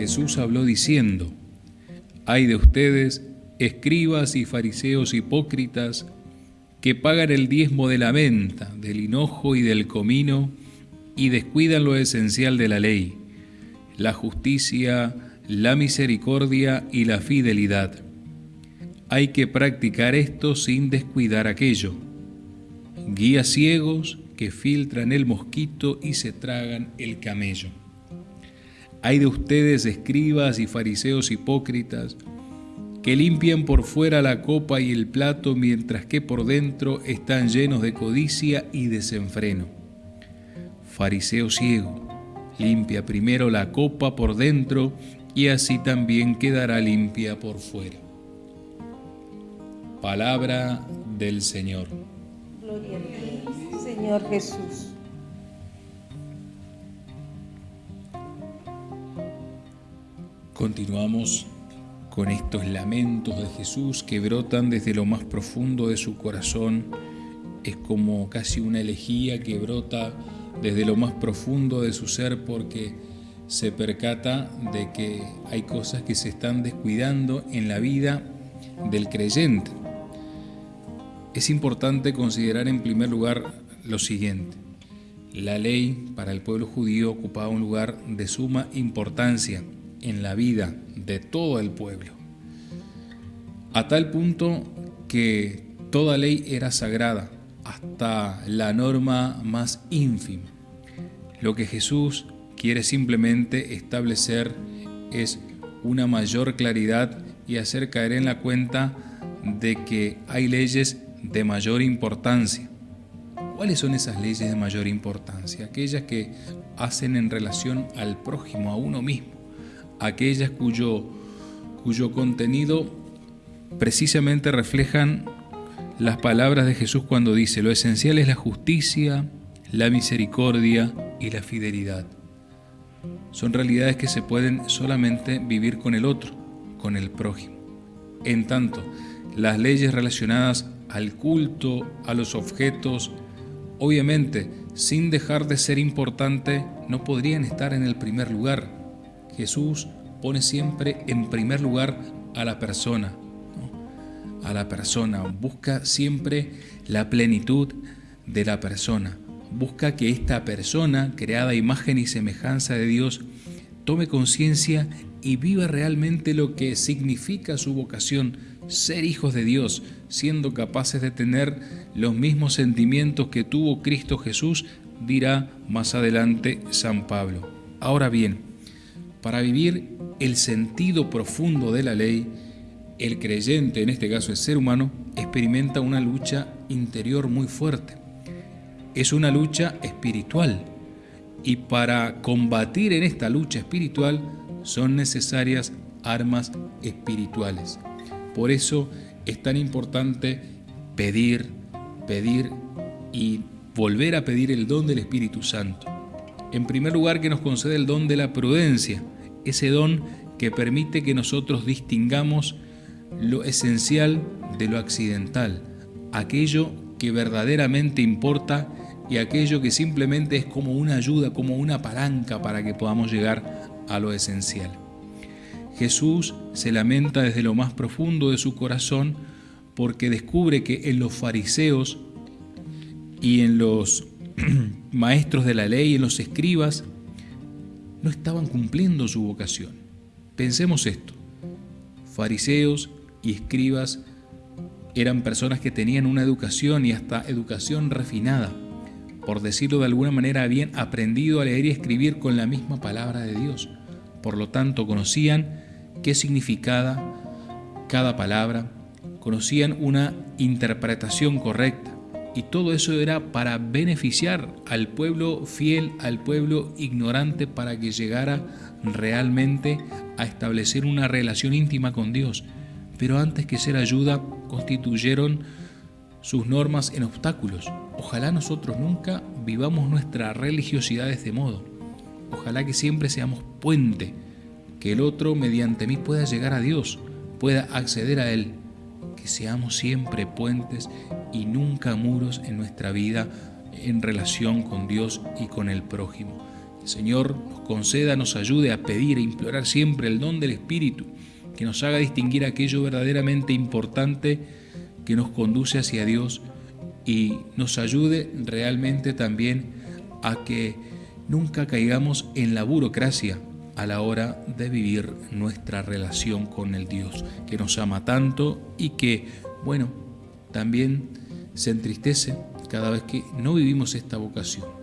Jesús habló diciendo, Hay de ustedes, escribas y fariseos hipócritas, que pagan el diezmo de la venta, del hinojo y del comino, y descuidan lo esencial de la ley, la justicia, la misericordia y la fidelidad. Hay que practicar esto sin descuidar aquello. Guías ciegos que filtran el mosquito y se tragan el camello. Hay de ustedes escribas y fariseos hipócritas, que limpian por fuera la copa y el plato mientras que por dentro están llenos de codicia y desenfreno. Fariseo ciego, limpia primero la copa por dentro y así también quedará limpia por fuera. Palabra del Señor. Gloria Señor Jesús. Continuamos con estos lamentos de Jesús que brotan desde lo más profundo de su corazón. Es como casi una elegía que brota desde lo más profundo de su ser porque se percata de que hay cosas que se están descuidando en la vida del creyente. Es importante considerar en primer lugar lo siguiente. La ley para el pueblo judío ocupaba un lugar de suma importancia en la vida de todo el pueblo, a tal punto que toda ley era sagrada, hasta la norma más ínfima. Lo que Jesús quiere simplemente establecer es una mayor claridad y hacer caer en la cuenta de que hay leyes de mayor importancia. ¿Cuáles son esas leyes de mayor importancia? Aquellas que hacen en relación al prójimo, a uno mismo aquellas cuyo, cuyo contenido precisamente reflejan las palabras de Jesús cuando dice, lo esencial es la justicia, la misericordia y la fidelidad. Son realidades que se pueden solamente vivir con el otro, con el prójimo. En tanto, las leyes relacionadas al culto, a los objetos, obviamente, sin dejar de ser importante, no podrían estar en el primer lugar. Jesús pone siempre en primer lugar a la persona, a la persona, busca siempre la plenitud de la persona, busca que esta persona, creada imagen y semejanza de Dios, tome conciencia y viva realmente lo que significa su vocación, ser hijos de Dios, siendo capaces de tener los mismos sentimientos que tuvo Cristo Jesús, dirá más adelante San Pablo. Ahora bien, para vivir el sentido profundo de la ley, el creyente, en este caso el ser humano, experimenta una lucha interior muy fuerte. Es una lucha espiritual y para combatir en esta lucha espiritual son necesarias armas espirituales. Por eso es tan importante pedir, pedir y volver a pedir el don del Espíritu Santo. En primer lugar, que nos concede el don de la prudencia, ese don que permite que nosotros distingamos lo esencial de lo accidental, aquello que verdaderamente importa y aquello que simplemente es como una ayuda, como una palanca para que podamos llegar a lo esencial. Jesús se lamenta desde lo más profundo de su corazón porque descubre que en los fariseos y en los maestros de la ley, en los escribas, no estaban cumpliendo su vocación. Pensemos esto. Fariseos y escribas eran personas que tenían una educación y hasta educación refinada. Por decirlo de alguna manera, habían aprendido a leer y escribir con la misma palabra de Dios. Por lo tanto, conocían qué significaba cada palabra, conocían una interpretación correcta y todo eso era para beneficiar al pueblo fiel, al pueblo ignorante, para que llegara realmente a establecer una relación íntima con Dios. Pero antes que ser ayuda, constituyeron sus normas en obstáculos. Ojalá nosotros nunca vivamos nuestra religiosidad de este modo. Ojalá que siempre seamos puente, que el otro mediante mí pueda llegar a Dios, pueda acceder a Él que seamos siempre puentes y nunca muros en nuestra vida en relación con Dios y con el prójimo. Señor nos conceda, nos ayude a pedir e implorar siempre el don del Espíritu, que nos haga distinguir aquello verdaderamente importante que nos conduce hacia Dios y nos ayude realmente también a que nunca caigamos en la burocracia a la hora de vivir nuestra relación con el Dios que nos ama tanto y que, bueno, también se entristece cada vez que no vivimos esta vocación.